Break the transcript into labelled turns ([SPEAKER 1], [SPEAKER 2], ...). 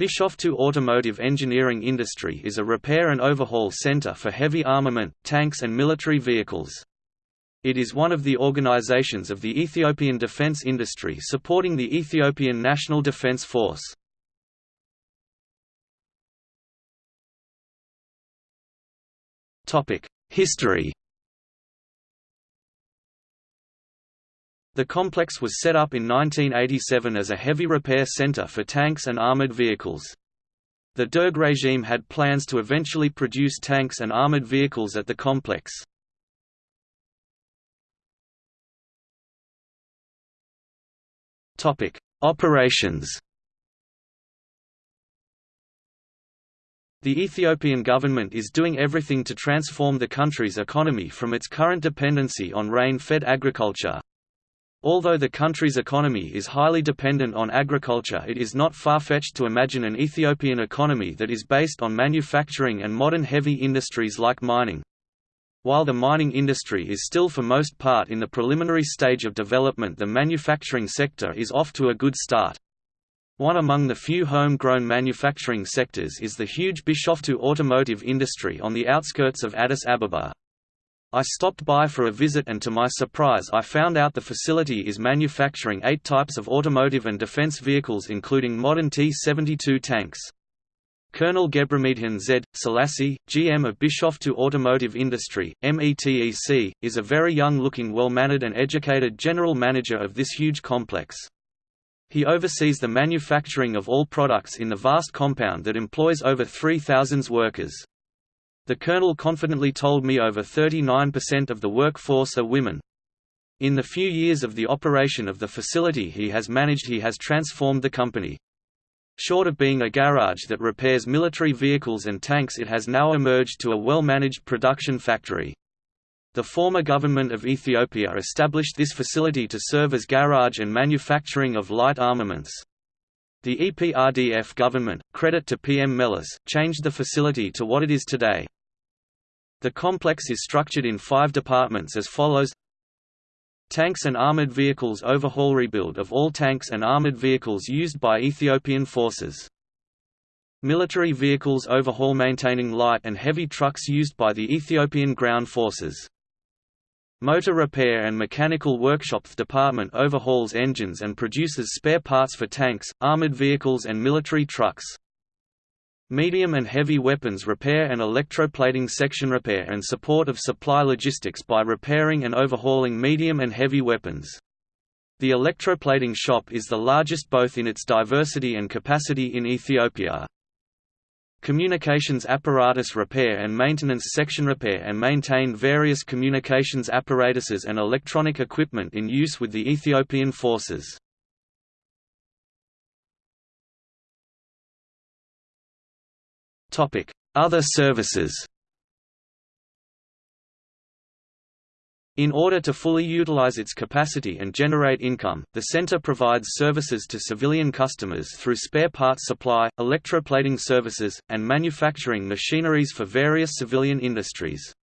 [SPEAKER 1] Bishoftu Automotive Engineering Industry is a repair and overhaul center for heavy armament, tanks and military vehicles. It is one of the organizations of the Ethiopian defense industry supporting the Ethiopian National Defense Force. History The complex was set up in 1987 as a heavy repair center for tanks and armored vehicles. The Derg regime had plans to eventually produce tanks and armored vehicles at the complex. Topic: Operations The Ethiopian government is doing everything to transform the country's economy from its current dependency on rain-fed agriculture, Although the country's economy is highly dependent on agriculture it is not far-fetched to imagine an Ethiopian economy that is based on manufacturing and modern heavy industries like mining. While the mining industry is still for most part in the preliminary stage of development the manufacturing sector is off to a good start. One among the few home-grown manufacturing sectors is the huge Bishoftu automotive industry on the outskirts of Addis Ababa. I stopped by for a visit and to my surprise I found out the facility is manufacturing eight types of automotive and defense vehicles including modern T-72 tanks. Colonel Gebramedihan Z. Selassie, GM of Bishoftu Automotive Industry, METEC, is a very young-looking well-mannered and educated general manager of this huge complex. He oversees the manufacturing of all products in the vast compound that employs over 3,000 workers. The colonel confidently told me over 39% of the workforce are women. In the few years of the operation of the facility he has managed he has transformed the company. Short of being a garage that repairs military vehicles and tanks it has now emerged to a well-managed production factory. The former government of Ethiopia established this facility to serve as garage and manufacturing of light armaments. The EPRDF government, credit to PM Meles, changed the facility to what it is today. The complex is structured in five departments as follows Tanks and armored vehicles overhaul rebuild of all tanks and armored vehicles used by Ethiopian forces. Military vehicles overhaul maintaining light and heavy trucks used by the Ethiopian ground forces. Motor repair and mechanical workshops department overhauls engines and produces spare parts for tanks, armored vehicles and military trucks. Medium and heavy weapons repair and electroplating section repair and support of supply logistics by repairing and overhauling medium and heavy weapons. The electroplating shop is the largest both in its diversity and capacity in Ethiopia. Communications apparatus repair and maintenance section repair and maintain various communications apparatuses and electronic equipment in use with the Ethiopian forces. Other services In order to fully utilize its capacity and generate income, the center provides services to civilian customers through spare parts supply, electroplating services, and manufacturing machineries for various civilian industries.